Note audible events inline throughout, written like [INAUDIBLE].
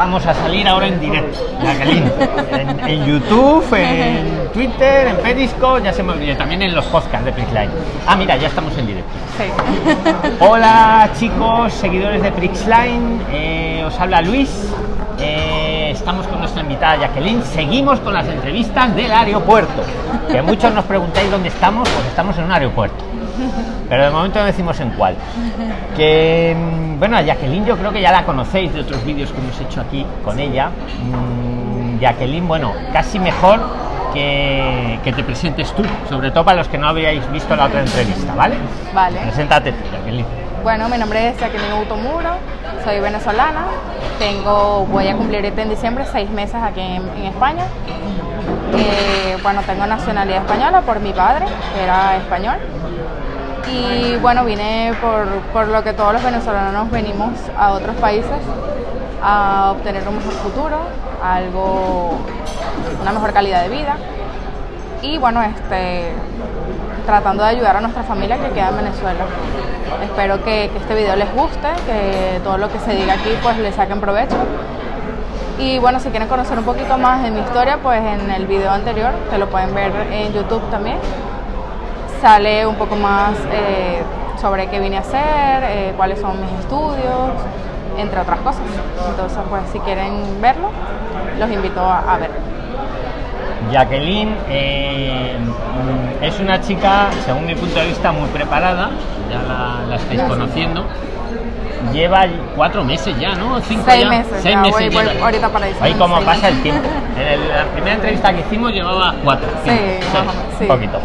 vamos a salir ahora en directo, Jacqueline. En, en YouTube, en Twitter, en Periscope, ya se me olvidó, también en los podcasts de Prixline. Ah, mira, ya estamos en directo. Sí. Hola chicos, seguidores de Prixline, eh, os habla Luis. Eh, estamos con nuestra invitada Jacqueline. Seguimos con las entrevistas del aeropuerto. Que muchos nos preguntáis dónde estamos, pues estamos en un aeropuerto. Pero de momento no decimos en cuál. Que mm, bueno, a Jacqueline yo creo que ya la conocéis de otros vídeos que hemos hecho aquí con ella. Mm, Jacqueline, bueno, casi mejor que, que te presentes tú, sobre todo para los que no habíais visto la otra entrevista, ¿vale? Vale. Preséntate tú, Jacqueline. Bueno, mi nombre es Jacqueline Automuro, soy venezolana, tengo, voy a cumplir este en diciembre seis meses aquí en, en España. Eh, bueno, tengo nacionalidad española por mi padre, que era español. Y bueno, vine por, por lo que todos los venezolanos venimos a otros países a obtener un mejor futuro, algo, una mejor calidad de vida. Y bueno, este, tratando de ayudar a nuestra familia que queda en Venezuela. Espero que, este video les guste, que todo lo que se diga aquí pues le saquen provecho. Y bueno, si quieren conocer un poquito más de mi historia, pues en el video anterior, que lo pueden ver en YouTube también, sale un poco más eh, sobre qué vine a hacer, eh, cuáles son mis estudios, entre otras cosas. Entonces, pues si quieren verlo, los invito a, a ver. Jacqueline eh, es una chica, según mi punto de vista, muy preparada, ya la, la estáis conociendo. Lleva cuatro meses ya, ¿no? Cinco Seis ya. meses, Seis ya, meses voy- voy ahorita para Ahí seis pasa el tiempo. [LAUGHS] En el- la primera entrevista que hicimos llevaba cuatro. Sí, cinco, sí. Un poquito.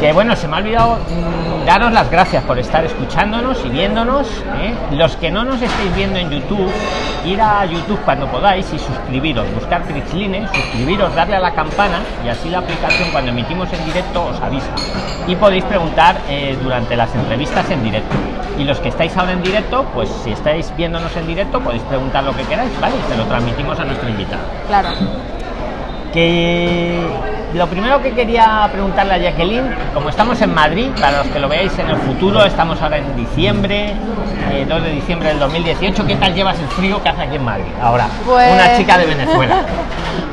Que bueno, se me ha olvidado mm, daros las gracias por estar escuchándonos y viéndonos. ¿eh? Los que no nos estéis viendo en YouTube, ir a YouTube cuando podáis y suscribiros, buscar Prixline, suscribiros, darle a la campana y así la aplicación cuando emitimos en directo os avisa. Y podéis preguntar eh, durante las entrevistas en directo. Y los que estáis ahora en directo, pues si estáis viéndonos en directo, podéis preguntar lo que queráis, ¿vale? Y se lo transmitimos a nuestro invitado Claro. que lo primero que quería preguntarle a Jacqueline, como estamos en Madrid, para los que lo veáis en el futuro, estamos ahora en diciembre, eh, 2 de diciembre del 2018, ¿qué tal llevas el frío que hace aquí en Madrid? Ahora, Pues- una chica de Venezuela. [LAUGHS]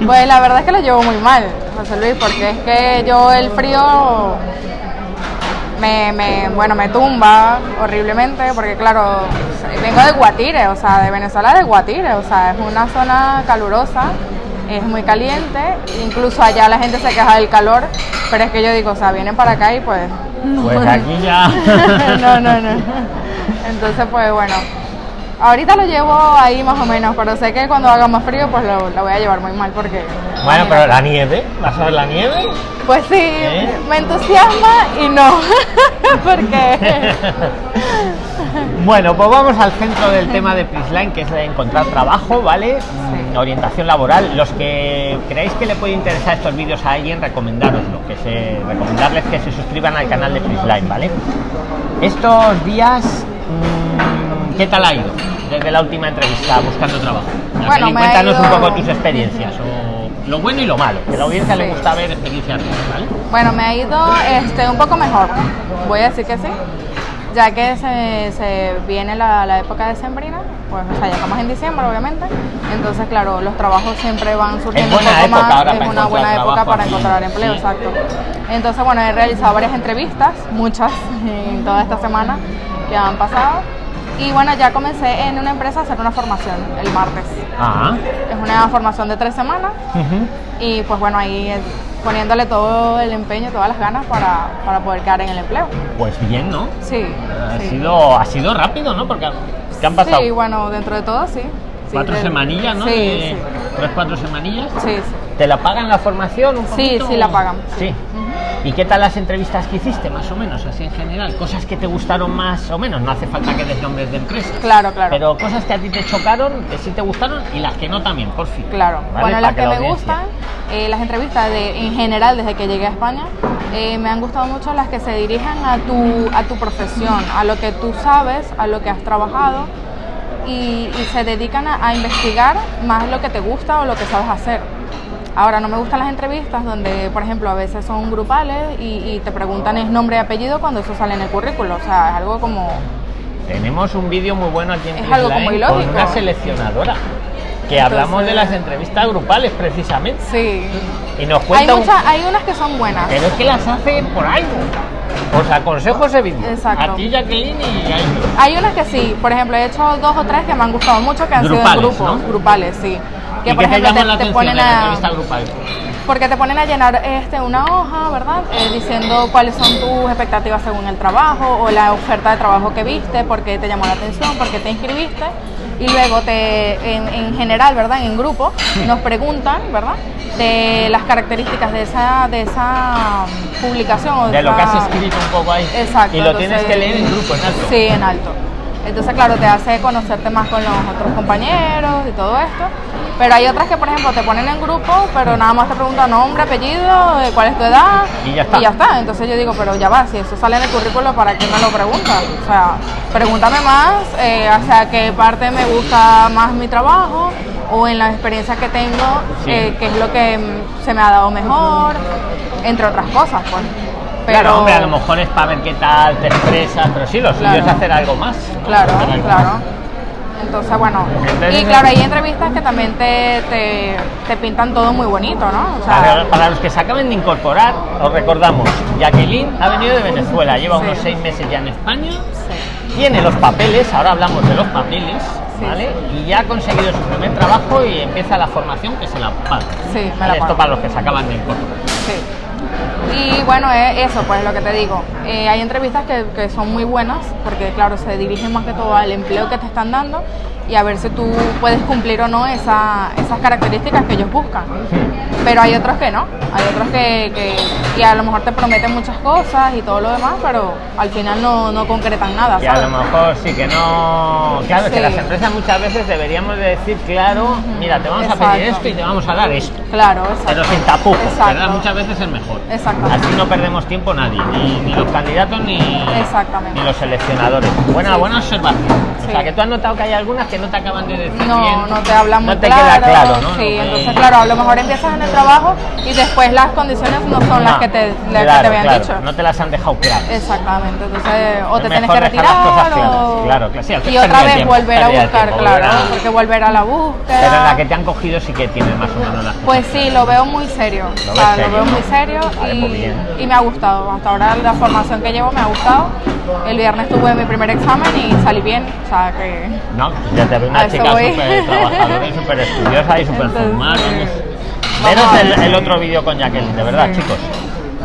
Pues la verdad es que lo llevo muy mal, José Luis, porque es que yo el frío me, me- bueno, me tumba horriblemente, porque claro, vengo de Guatire, o sea, de Venezuela de Guatire, o sea, es una zona calurosa, es muy caliente, incluso allá la gente se queja del calor, pero es que yo digo, o sea, vienen para acá y pues... Pues aquí ya. [LAUGHS] no, no, no. Entonces, pues bueno. Ahorita lo llevo ahí más o menos, pero sé que cuando haga más frío, pues lo, lo voy a llevar muy mal porque... Bueno, pero la nieve, ¿vas a ver la nieve? Pues sí, ¿Eh? me entusiasma y no, [LAUGHS] porque... [LAUGHS] Bueno, pues vamos al centro del tema de Prisline, que es de encontrar trabajo, ¿vale? Mm, Orientación laboral. Los que creáis que le puede interesar estos vídeos a alguien, recomendároslo, que se, recomendarles que se suscriban al canal de Prisline, ¿vale? Estos días, mm, ¿qué tal ha ido desde la última entrevista buscando trabajo? Jacqueline, me cuéntanos un ido- poco tus experiencias, o lo bueno y lo malo, que a la audiencia le Sí. gusta ver experiencias ¿vale? Bueno, me ha ido este, un poco mejor, voy a decir que sí, ya que se, se viene la, la época decembrina, pues o sea, ya estamos en diciembre obviamente, entonces claro, los trabajos siempre van surgiendo buena un poco época más, es una buena época trabajo para encontrar empleo, Sí. exacto. Entonces bueno, he realizado varias entrevistas, muchas [LAUGHS] en toda esta semana que han pasado, y bueno, ya comencé en una empresa a hacer una formación el martes. Ah, Es una formación de tres semanas ujú. y pues bueno, ahí poniéndole todo el empeño, todas las ganas para, para poder quedar en el empleo. pues bien, ¿no? Sí. Ha sí. sido, ha sido rápido, ¿no? Porque ¿qué han pasado? Sí, bueno, dentro de todo sí. Sí, cuatro semanillas, ¿no? Sí, sí. Tres, cuatro semanillas. Sí, sí. ¿Te la pagan la formación un Sí, poquito? sí la pagan, Sí. sí. ¿Y qué tal las entrevistas que hiciste, más o menos, así en general? Cosas que te gustaron más o menos, no hace falta que des nombres de empresas. Claro, claro. Pero cosas que a ti te chocaron, que sí te gustaron y las que no también, por fin. Claro. ¿Vale? Bueno, las que, la me audiencia- gustan, eh, las entrevistas de, en general desde que llegué a España, eh, me han gustado mucho las que se dirigen a tu, a tu profesión, a lo que tú sabes, a lo que has trabajado y, y se dedican a, a investigar más lo que te gusta o lo que sabes hacer. Ahora, no me gustan las entrevistas donde, por ejemplo, a veces son grupales y, y te preguntan es nombre y apellido cuando eso sale en el currículo. O sea, es algo como... Tenemos un vídeo muy bueno aquí en Es algo Prisline como ilógico. con una seleccionadora. Que hablamos de las entrevistas grupales precisamente. Sí. Y nos Hay, cuenta un- hay unas que son buenas. Pero es que las hace por algo. Os aconsejo ese vídeo. Exacto. A ti, Jacqueline, y a ellos. Hay unas que sí, por ejemplo, he hecho dos o tres que me han gustado mucho, que han sido Grupales, en grupos, ¿no? grupales, sí. ¿Y Que qué por ejemplo te ponen de a, porque te ponen a llenar este una hoja, ¿verdad? Eh, diciendo cuáles son tus expectativas según el trabajo o la oferta de trabajo que viste, por qué te llamó la atención, por qué te inscribiste. Y luego te, en, en general, ¿verdad? En grupo, nos preguntan, ¿verdad? De las características de esa, de esa mm, publicación. o De lo que has escrito un poco ahí. Exacto. Y lo tienes que leer en grupo, en alto. Sí, en alto. Entonces, claro, te hace conocerte más con los otros compañeros y todo esto. Pero hay otras que, por ejemplo, te ponen en grupo, pero nada más te preguntan nombre, apellido, eh, cuál es tu edad. Y ya está. Entonces yo digo, pero ya va, si eso sale en el currículo, ¿para qué me lo preguntas? O sea, pregúntame más, eh, o sea, qué parte me gusta más mi trabajo o en la experiencia que tengo, Sí. eh, qué es lo que mm, se me ha dado mejor, entre otras cosas, pues. Claro, hombre, a lo mejor es para ver qué tal te expresas, pero sí, lo suyo Claro. es hacer algo más. Claro, Hacer algo claro. más. Entonces, bueno, Entonces- y claro, hay entrevistas que también te, te, te pintan todo muy bonito, ¿no? O sea, Para, para los que se acaben de incorporar, os recordamos, Jacqueline ha venido de Venezuela, lleva Sí. unos seis meses ya en España, sí, tiene los papeles, ahora hablamos de los papeles, Sí. ¿vale? Y ya ha conseguido su primer trabajo y empieza la formación que se la paga. Sí. Esto para los que se acaban de incorporar. Y bueno, eh, eso, pues lo que te digo. Eh, hay entrevistas que, que son muy buenas porque, claro, se dirigen más que todo al empleo que te están dando y a ver si tú puedes cumplir o no esa- esas características que ellos buscan. Pero hay otros que no, hay otros que, que y a lo mejor te prometen muchas cosas y todo lo demás, pero al final no, no concretan nada, Que a lo mejor sí que no. Claro, que Sí. las empresas muchas veces deberíamos de decir, claro, mira, te vamos a pedir Exacto. esto y te vamos a dar esto. Claro, exacto. Pero sin tapujos, Exacto. ¿verdad? Muchas veces es mejor. Exactamente. Así no perdemos tiempo nadie, ni, ni los candidatos ni, ni los seleccionadores. Buena, Sí. buena observación. O sea, que tú has notado que hay algunas que no te acaban de decir No, bien. no te hablan muy no te claro. queda claro, ¿no? Sí, entonces claro, a lo mejor empiezas en el trabajo y después las condiciones no son las que te, las que claro, te habían claro, dicho. No te las han dejado claras. Exactamente, entonces o Es te tienes que retirar o... Claro, claro, sí, y otra vez tiempo, volver a buscar, tiempo, claro, volver a- porque volver a la búsqueda. Pero en la que te han cogido sí que tienes más o menos las. Pues sí, lo veo muy serio. Lo o ves sea, serio, lo veo muy serio Vale, y, pues y me ha gustado. Hasta ahora la formación que llevo me ha gustado. El viernes tuve mi primer examen y salí bien. O sea que. No, ya te veo una chica súper trabajadora y súper estudiosa y súper Entonces, formal. vamos. vamos Veros a el, otro vídeo con Jacqueline, de verdad, Sí. chicos.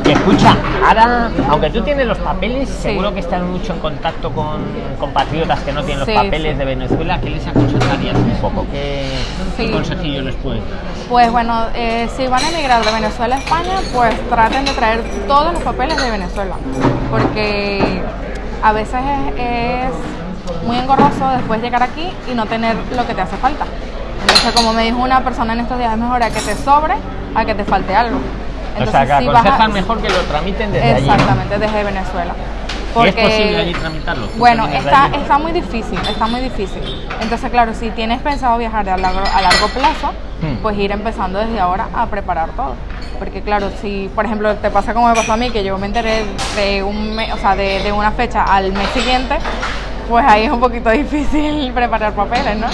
Y escucha, ahora, aunque tú tienes los papeles, Sí. seguro que estás mucho en contacto con compatriotas que no tienen los Sí, papeles de Venezuela. ¿Qué les aconsejarías un poco? ¿Qué, qué Sí. consejillo les puedes dar? Pues bueno, eh, si van a emigrar de Venezuela a España, pues traten de traer todos los papeles de Venezuela. Porque a veces es, es muy engorroso después llegar aquí y no tener lo que te hace falta. Entonces, como me dijo una persona en estos días, es mejor a que te sobre a que te falte algo. o sea, que si vas a- aconsejan mejor que lo tramiten desde allí. ¿no? Exactamente, desde Venezuela. ¿Y es posible allí tramitarlo? ¿Tú Bueno, está, allí? está muy difícil, está muy difícil. Entonces, claro, si tienes pensado viajar a largo, a largo plazo, Hmm. pues ir empezando desde ahora a preparar todo. Porque claro, si por ejemplo te pasa como me pasó a mí, que yo me enteré de, un me- o sea, de, de una fecha al mes siguiente, pues ahí es un poquito difícil [LAUGHS] preparar papeles, ¿no?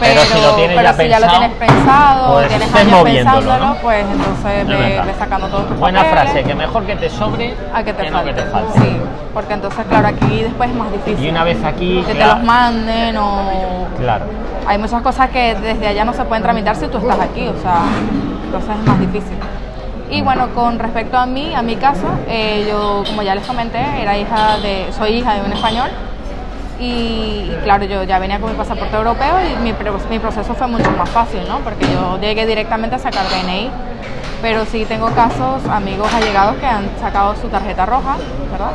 Pero si lo tienes pero ya si ya lo tienes pensado, pues tienes años pensándolo, ¿no? pues entonces Es ve, sacando todos tus Buena papeles frase, que mejor que te sobre a que te falte. que te falte. Sí, porque entonces, claro, aquí después es más difícil. Y una vez aquí, que te los manden o claro. hay muchas cosas que desde allá no se pueden tramitar si tú estás aquí, o sea, entonces es más difícil. Y bueno, con respecto a mí, a mi caso, eh, yo como ya les comenté, era hija de, soy hija de un español y, claro, yo ya venía con mi pasaporte europeo y mi, mi proceso fue mucho más fácil, ¿no? Porque yo llegué directamente a sacar DNI, pero sí tengo casos, amigos allegados que han sacado su tarjeta roja, ¿verdad?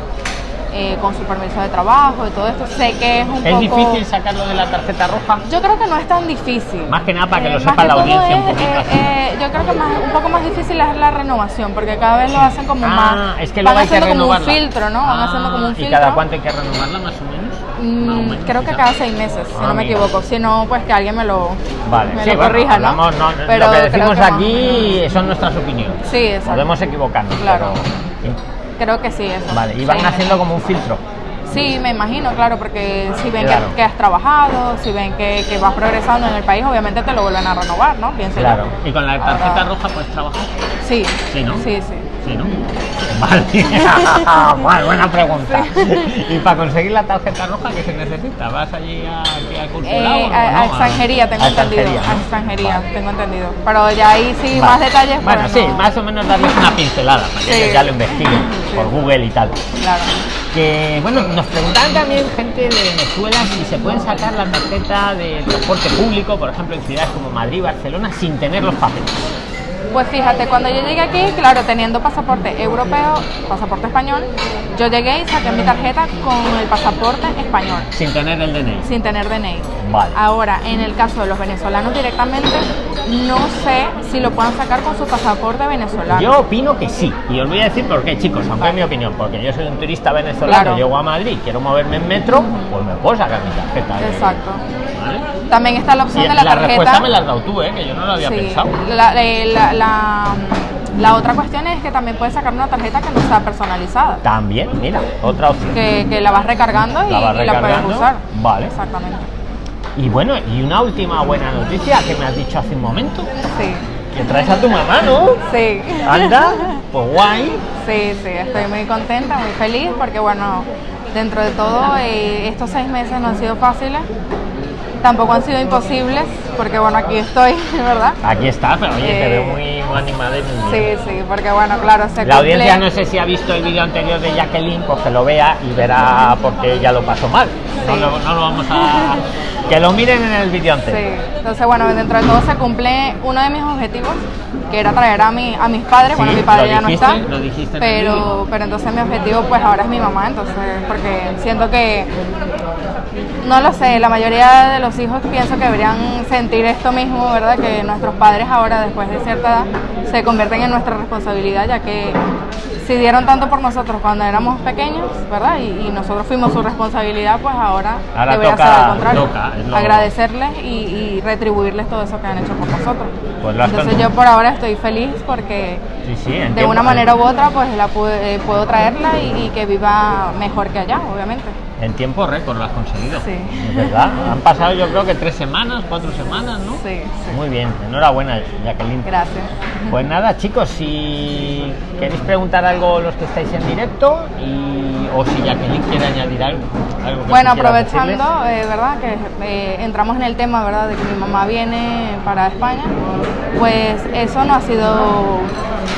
Eh, con su permiso de trabajo y todo esto. Sé que es un ¿Es poco... difícil sacarlo de la tarjeta roja? Yo creo que no es tan difícil. Más que nada para que lo más sepa la audiencia un es, poquito eh, eh, yo creo que más, un poco más difícil es la renovación, porque cada vez lo hacen como Ah, más. es que van hay que haciendo como un filtro, ¿no? Van Ah, haciendo como un ¿Y filtro. cada cuánto hay que renovarla más o menos? Mm, creo que cada seis meses, si Ah, no me equivoco. Si no, pues que alguien me lo, Vale, me sí, lo bueno, corrija, ¿no? hablamos, no, Pero lo que decimos que aquí son nuestras opiniones. Sí, exacto. Podemos equivocarnos, Claro. pero... Creo que sí, eso. Vale, y van haciendo como un filtro. Sí, me imagino, claro, porque si ven Claro. que, que has trabajado, si ven que, que vas progresando en el país, obviamente te lo vuelven a renovar, ¿no? Pienso yo. Claro. Y con la tarjeta Ahora- roja puedes trabajar. Sí, Sí, ¿no? Sí, sí. Sí, ¿no? Vale. [LAUGHS] Vale, buena pregunta. ¿Y para conseguir la tarjeta roja qué se necesita? ¿Vas allí a? Eh, o a, no? a extranjería, tengo A entendido. extranjería, A extranjería, Vale. tengo entendido. Pero ya ahí sí, Vale. más detalles. Bueno, sí, no. más o menos darles una pincelada para que Sí. ya lo investiguen por Google y tal. Claro. Que bueno, nos preguntaban también gente de Venezuela si se pueden sacar la tarjeta de transporte público, por ejemplo, en ciudades como Madrid, Barcelona, sin tener los papeles. Pues fíjate, cuando yo llegué aquí, claro, teniendo pasaporte europeo, pasaporte español, yo llegué y saqué mi tarjeta con el pasaporte español, Sin tener el DNI. sin tener DNI. Vale. Ahora, en el caso de los venezolanos directamente, no sé si lo puedan sacar con su pasaporte venezolano. Yo opino que sí, y os voy a decir por qué, chicos, aunque es mi opinión, porque yo soy un turista venezolano, Claro. llego a Madrid, quiero moverme en metro, pues me puedo sacar mi tarjeta. Exacto. ¿Vale? También está la opción Y de la, la tarjeta. respuesta me la has dado tú, ¿eh? que yo no lo había Sí, pensado. La, eh, la- la- la otra cuestión es que también puedes sacar una tarjeta que no sea personalizada, También, mira, otra opción. que, que la vas recargando y La vas y la puedes recargando, usar. vale. Exactamente. Y bueno, y una última buena noticia que me has dicho hace un momento, Sí, que traes a tu mamá, ¿no? sí. Anda, [LAUGHS] pues guay. Sí, sí, estoy muy contenta, muy feliz porque bueno, dentro de todo eh, estos seis meses no han sido fáciles, tampoco han sido imposibles porque bueno, aquí estoy, [LAUGHS] ¿verdad? Aquí está, pero oye, te Eh, veo muy, muy animada y muy bien. Sí, sí, porque bueno, claro, se La cumple- audiencia no sé si ha visto el vídeo anterior de Jacqueline, pues que lo vea y verá por qué ella lo pasó mal. No, lo, no lo vamos a... Que lo miren en el vídeo anterior. Sí, entonces bueno, dentro de todo se cumple uno de mis objetivos, que era traer a, mi, a mis padres, bueno, mi padre ya no está, lo dijiste pero, pero entonces mi objetivo pues ahora es mi mamá, entonces, porque siento que, no lo sé, la mayoría de los hijos pienso que deberían sentir esto mismo, ¿verdad? Que nuestros padres ahora, después de cierta edad, se convierten en nuestra responsabilidad, ya que si dieron tanto por nosotros cuando éramos pequeños, ¿verdad? Y, y nosotros fuimos su responsabilidad, pues ahora, Ahora debería ser al contrario. toca, es lo- Agradecerles y, y retribuirles todo eso que han hecho por nosotros. Pues Entonces yo por ahora estoy feliz porque Sí, sí, en de una manera u otra pues la pude- eh, puedo traerla y, y que viva mejor que allá, obviamente. En tiempo récord lo has conseguido. Sí. Verdad. Han pasado yo creo que tres semanas, cuatro semanas, ¿no? Sí, sí. Muy bien, enhorabuena, Jacqueline. Gracias. Pues nada, chicos, si queréis preguntar algo los que estáis en directo y, o si Jacqueline quiere añadir algo. algo que Bueno, aprovechando, eh, ¿verdad? Que eh, entramos en el tema, ¿verdad? De que mi mamá viene para España, pues eso no ha sido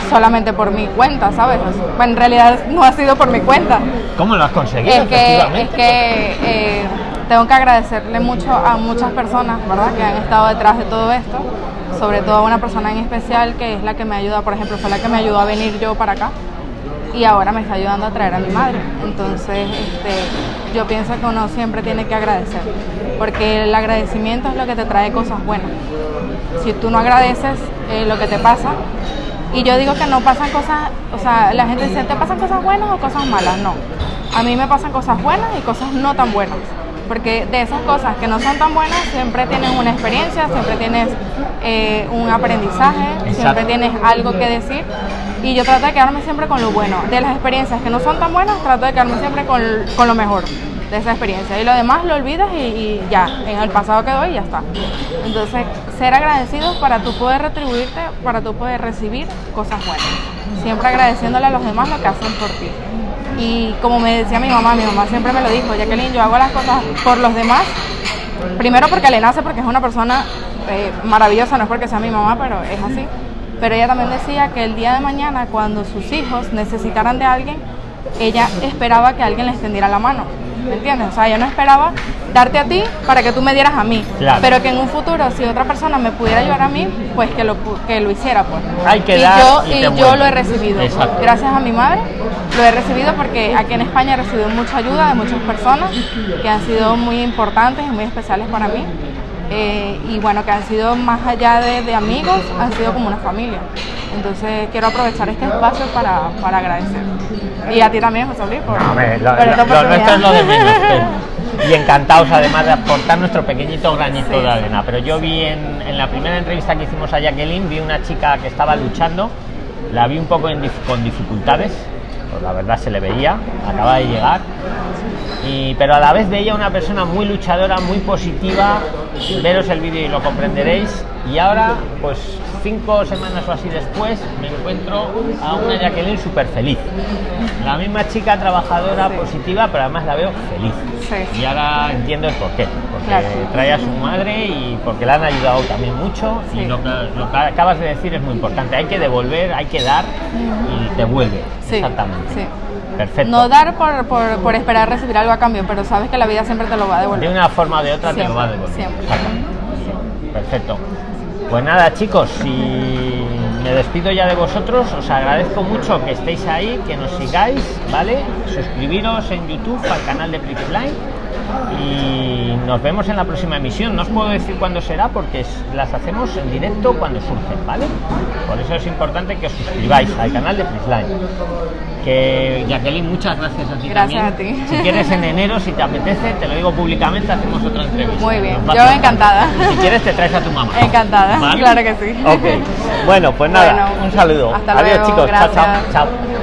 solamente por mi cuenta, ¿sabes? Bueno, en realidad no ha sido por mi cuenta. ¿Cómo lo has conseguido? Es que, es que eh, tengo que agradecerle mucho a muchas personas, ¿verdad? Que han estado detrás de todo esto. Sobre todo a una persona en especial que es la que me ayuda, por ejemplo, fue la que me ayudó a venir yo para acá y ahora me está ayudando a traer a mi madre. Entonces, este, yo pienso que uno siempre tiene que agradecer, porque el agradecimiento es lo que te trae cosas buenas. Si tú no agradeces eh, lo que te pasa, y yo digo que no pasan cosas, o sea, la gente dice, ¿te pasan cosas buenas o cosas malas? No. A mí me pasan cosas buenas y cosas no tan buenas. Porque de esas cosas que no son tan buenas, siempre tienes una experiencia, siempre tienes eh, un aprendizaje, siempre tienes algo que decir. Y yo trato de quedarme siempre con lo bueno. De las experiencias que no son tan buenas, trato de quedarme siempre con, con lo mejor de esa experiencia. Y lo demás lo olvidas y, y ya, en el pasado quedó y ya está. Entonces, ser agradecidos para tú poder retribuirte, para tú poder recibir cosas buenas. Siempre agradeciéndole a los demás lo que hacen por ti. Y como me decía mi mamá, mi mamá siempre me lo dijo, Jacqueline, yo hago las cosas por los demás. Primero porque le nace, porque es una persona eh, maravillosa, no es porque sea mi mamá, pero es así. Pero ella también decía que el día de mañana, cuando sus hijos necesitaran de alguien, ella esperaba que alguien le extendiera la mano. ¿Me entiendes? O sea, ella no esperaba darte a ti para que tú me dieras a mí. Claro. Pero que en un futuro, si otra persona me pudiera ayudar a mí, pues que lo, que lo hiciera. Pues. Hay que y dar yo, y yo lo he recibido. Exacto. Gracias a mi madre lo he recibido porque aquí en España he recibido mucha ayuda de muchas personas que han sido muy importantes y muy especiales para mí. Eh, y bueno, que han sido más allá de, de amigos, han sido como una familia. Entonces quiero aprovechar este espacio para, para agradecer. Y a ti también, José Luis, por, No, hombre, lo, por esta lo- lo nuestro es lo de menos. y encantados además de aportar nuestro pequeñito granito Sí, de arena. Pero yo vi en, en la primera entrevista que hicimos a Jacqueline, vi una chica que estaba luchando, la vi un poco en con dificultades, pues la verdad se le veía, acaba de llegar. Y, pero a la vez veía una persona muy luchadora, muy positiva. Veros el vídeo y lo comprenderéis. Y ahora, pues cinco semanas o así después, me encuentro a una Jacqueline súper feliz. La misma chica trabajadora, positiva, pero además la veo feliz. Sí. Y ahora entiendo el porqué. Porque Claro. trae a su madre y porque la han ayudado también mucho. Y Sí. lo que, lo que acabas de decir es muy importante. Hay que devolver, hay que dar y devuelve. Sí, Exactamente. Perfecto. No dar por, por, por esperar recibir algo a cambio, pero sabes que la vida siempre te lo va a De devolver. una forma o de otra te lo va a devolver. siempre. Perfecto. Pues nada, chicos, si me despido ya de vosotros, os agradezco mucho que estéis ahí, que nos sigáis, ¿vale? Suscribiros en YouTube al canal de Prixline y nos vemos en la próxima emisión. No os puedo decir cuándo será porque las hacemos en directo cuando surgen, ¿vale? Por eso es importante que os suscribáis al canal de Prixline. Que Jacqueline, muchas gracias a ti Gracias también. a ti. Si quieres en enero, si te apetece, te lo digo públicamente, hacemos otra entrevista. Muy bien, yo encantada. Si quieres te traes a tu mamá. Encantada, claro que sí. Ok. Bueno, pues nada, Bueno, un saludo. hasta Adiós luego, chicos. Chao, chao. gracias. Chao.